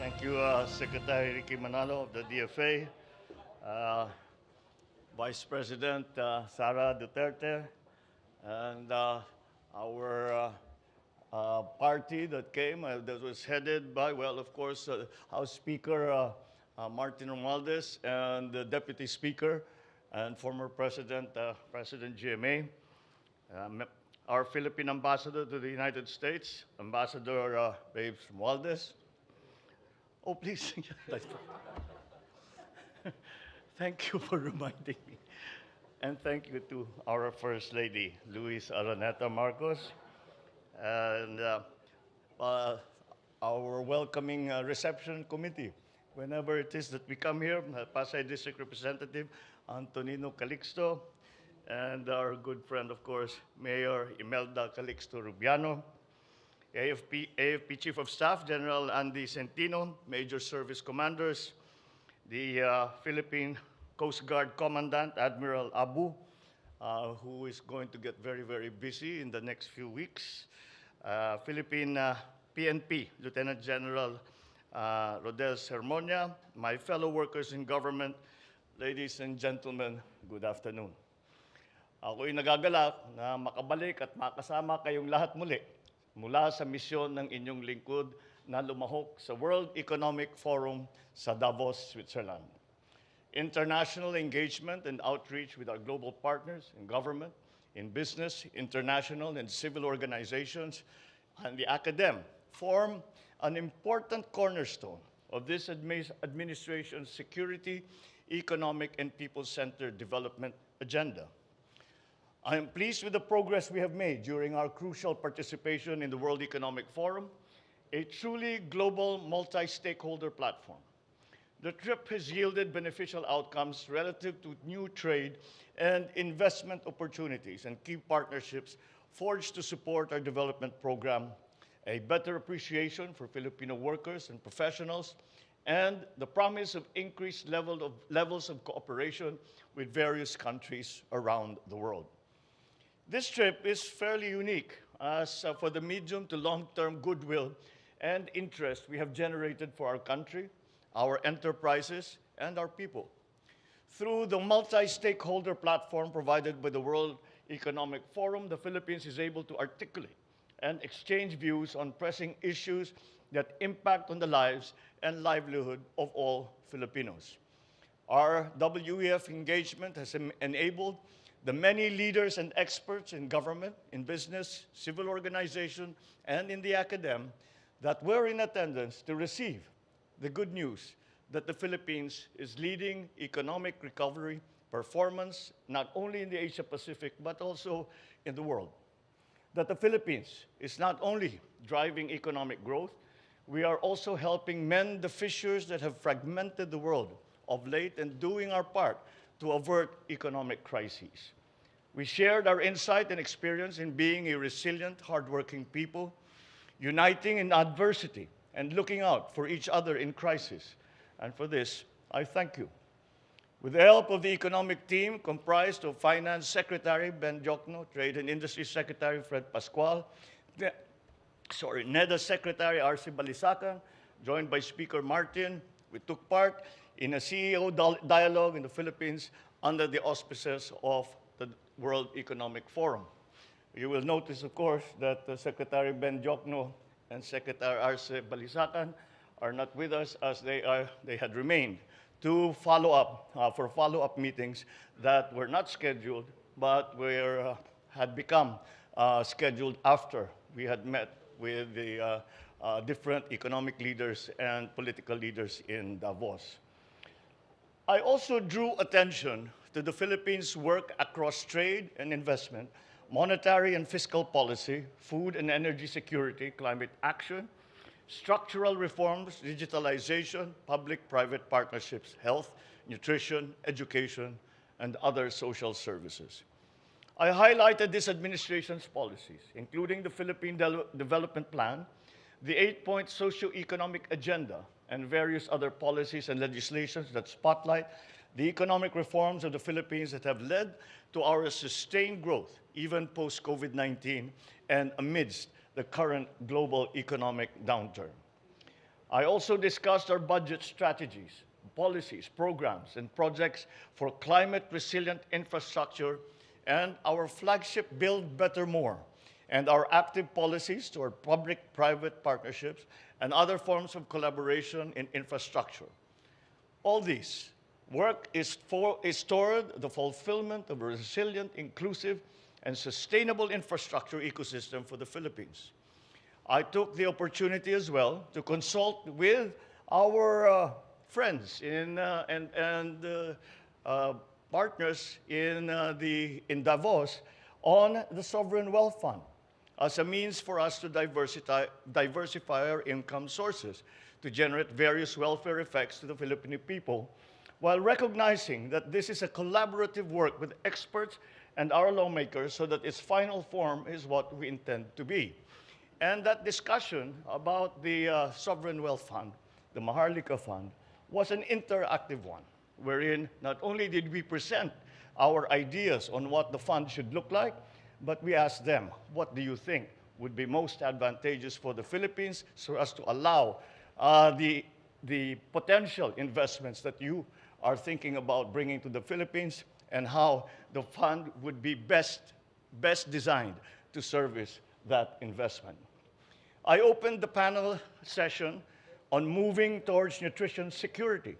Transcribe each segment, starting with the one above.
Thank you, uh, Secretary Ricky Manalo of the DFA, uh, Vice President uh, Sara Duterte, and uh, our uh, uh, party that came, that was headed by, well, of course, House Speaker Martin Romualdez and the Deputy Speaker and former President, President GMA. Um, our Philippine ambassador to the United States, Ambassador Babes Romualdez. Oh, please. thank you for reminding me. And thank you to our First Lady, Louise Araneta Marcos, and uh, uh, our welcoming uh, reception committee. Whenever it is that we come here, uh, Pasay District Representative Antonino Calixto, and our good friend, of course, Mayor Imelda Calixto Rubiano, AFP, AFP Chief of Staff General Andy Centino, Major Service Commanders, the uh, Philippine Coast Guard Commandant Admiral Abu, uh, who is going to get very, very busy in the next few weeks, uh, Philippine uh, PNP Lieutenant General uh, Rodel Sermonia, my fellow workers in government, ladies and gentlemen, good afternoon. Ako'y nagagalak na makabalik at makasama kayong lahat muli mula sa misyon ng inyong lingkod na lumahok sa World Economic Forum sa Davos, Switzerland. International engagement and outreach with our global partners in government, in business, international and civil organizations, and the academe form an important cornerstone of this admi- administration's security, economic, and people-centered development agenda. I am pleased with the progress we have made during our crucial participation in the World Economic Forum, a truly global multi-stakeholder platform. The trip has yielded beneficial outcomes relative to new trade and investment opportunities and key partnerships forged to support our development program, a better appreciation for Filipino workers and professionals, and the promise of increased level of, levels of cooperation with various countries around the world. This trip is fairly unique as uh, for the medium to long-term goodwill and interest we have generated for our country, our enterprises, and our people. Through the multi-stakeholder platform provided by the World Economic Forum, the Philippines is able to articulate and exchange views on pressing issues that impact on the lives and livelihood of all Filipinos. Our WEF engagement has enabled the many leaders and experts in government, in business, civil organization, and in the academe that were in attendance to receive the good news that the Philippines is leading economic recovery performance not only in the Asia Pacific but also in the world. That the Philippines is not only driving economic growth, we are also helping mend the fissures that have fragmented the world of late and doing our part to avert economic crises. We shared our insight and experience in being a resilient, hardworking people, uniting in adversity and looking out for each other in crisis. And for this, I thank you. With the help of the economic team comprised of Finance Secretary Ben Diokno, Trade and Industry Secretary Fred Pascual, the- sorry, NEDA Secretary Arsi Balisacan, joined by Speaker Martin, we took part in a CEO dialogue in the Philippines under the auspices of the World Economic Forum. You will notice, of course, that uh, Secretary Ben Diokno and Secretary Arsi Balisacan are not with us as they, are, they had remained to follow up, uh, for follow-up meetings that were not scheduled, but were, uh, had become uh, scheduled after we had met with the uh, uh, different economic leaders and political leaders in Davos. I also drew attention to the Philippines' work across trade and investment, monetary and fiscal policy, food and energy security, climate action, structural reforms, digitalization, public-private partnerships, health, nutrition, education, and other social services. I highlighted this administration's policies, including the Philippine Del- Development Plan, the eight-point socio-economic agenda, and various other policies and legislations that spotlight the economic reforms of the Philippines that have led to our sustained growth, even post-COVID-19 and amidst the current global economic downturn. I also discussed our budget strategies, policies, programs, and projects for climate resilient infrastructure and our flagship Build Better More, and our active policies toward public-private partnerships and other forms of collaboration in infrastructure. All these work is, for, is toward the fulfillment of a resilient, inclusive, and sustainable infrastructure ecosystem for the Philippines. I took the opportunity as well to consult with our uh, friends in, uh, and, and uh, uh partners in, uh, the, in Davos on the Sovereign Wealth Fund as a means for us to diversify, our income sources to generate various welfare effects to the Filipino people, while recognizing that this is a collaborative work with experts and our lawmakers so that its final form is what we intend to be. And that discussion about the uh, Sovereign Wealth Fund, the Maharlika Fund, was an interactive one, wherein not only did we present our ideas on what the fund should look like, but we asked them, what do you think would be most advantageous for the Philippines so as to allow uh, the, the potential investments that you are thinking about bringing to the Philippines and how the fund would be best, best designed to service that investment. I opened the panel session on moving towards nutrition security,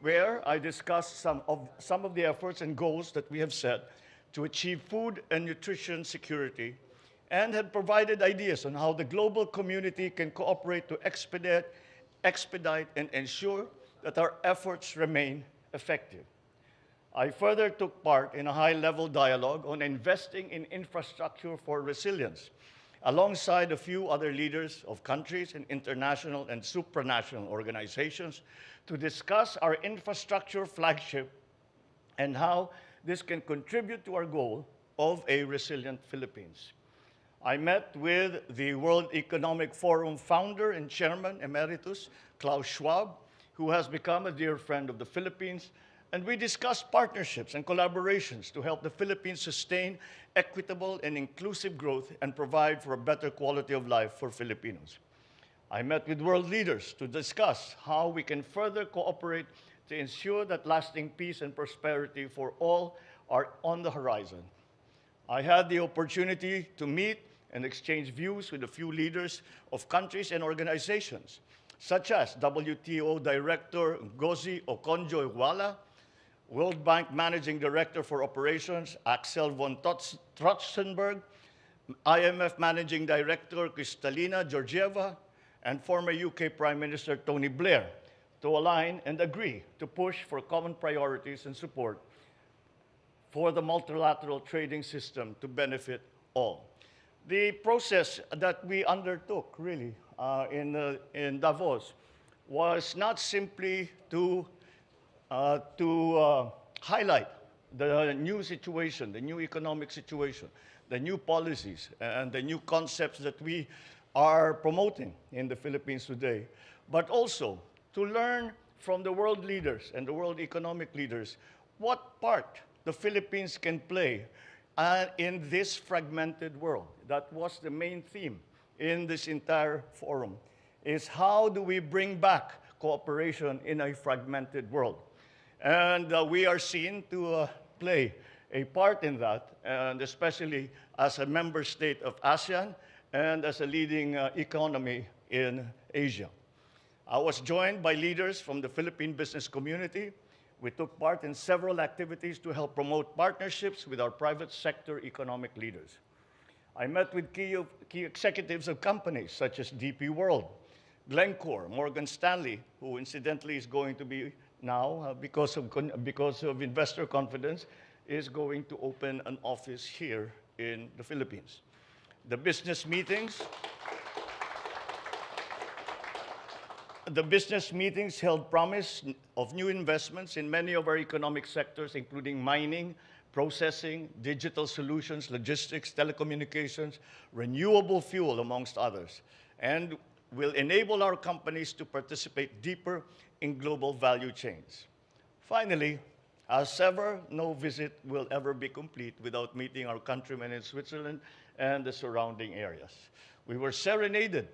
where I discussed some of, some of the efforts and goals that we have set to achieve food and nutrition security and had provided ideas on how the global community can cooperate to expedite, expedite and ensure that our efforts remain effective. I further took part in a high-level dialogue on investing in infrastructure for resilience, alongside a few other leaders of countries and international and supranational organizations to discuss our infrastructure flagship and how this can contribute to our goal of a resilient Philippines. I met with the World Economic Forum founder and chairman emeritus, Klaus Schwab, who has become a dear friend of the Philippines, and we discussed partnerships and collaborations to help the Philippines sustain equitable and inclusive growth and provide for a better quality of life for Filipinos. I met with world leaders to discuss how we can further cooperate to ensure that lasting peace and prosperity for all are on the horizon. I had the opportunity to meet and exchange views with a few leaders of countries and organizations, such as WTO Director Ngozi Okonjo-Iweala, World Bank Managing Director for Operations Axel van Trotsenburg, IMF Managing Director Kristalina Georgieva, and former UK Prime Minister Tony Blair, to align and agree to push for common priorities and support for the multilateral trading system to benefit all. The process that we undertook, really, uh, in, uh, in Davos was not simply to, uh, to uh, highlight the new situation, the new economic situation, the new policies, and the new concepts that we are promoting in the Philippines today, but also to learn from the world leaders and the world economic leaders what part the Philippines can play uh, in this fragmented world. That was the main theme in this entire forum, is how do we bring back cooperation in a fragmented world? And uh, we are seen to uh, play a part in that, and especially as a member state of ASEAN and as a leading uh, economy in Asia. I was joined by leaders from the Philippine business community. We took part in several activities to help promote partnerships with our private sector economic leaders. I met with key, key executives of companies such as DP World, Glencore, Morgan Stanley, who incidentally is going to be now, uh, because, of, because of investor confidence, is going to open an office here in the Philippines. The business meetings, the business meetings held promise of new investments in many of our economic sectors, including mining, processing, digital solutions, logistics, telecommunications, renewable fuel, amongst others, and will enable our companies to participate deeper in global value chains. Finally, as ever, no visit will ever be complete without meeting our countrymen in Switzerland and the surrounding areas. We were serenaded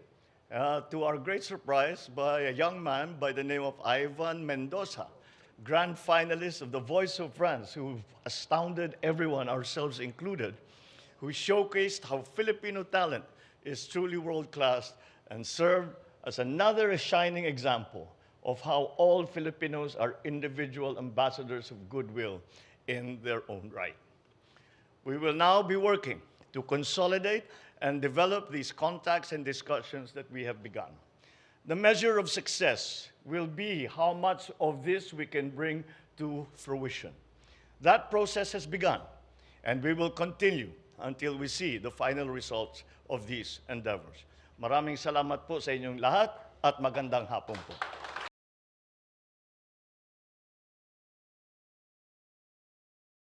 uh, to our great surprise, by a young man by the name of Ivan Mendoza, grand finalist of The Voice of France, who astounded everyone, ourselves included, who showcased how Filipino talent is truly world class and served as another shining example of how all Filipinos are individual ambassadors of goodwill in their own right. We will now be working to consolidate and develop these contacts and discussions that we have begun. The measure of success will be how much of this we can bring to fruition. That process has begun, and we will continue until we see the final results of these endeavors. Maraming salamat po sa inyong lahat at magandang hapon po.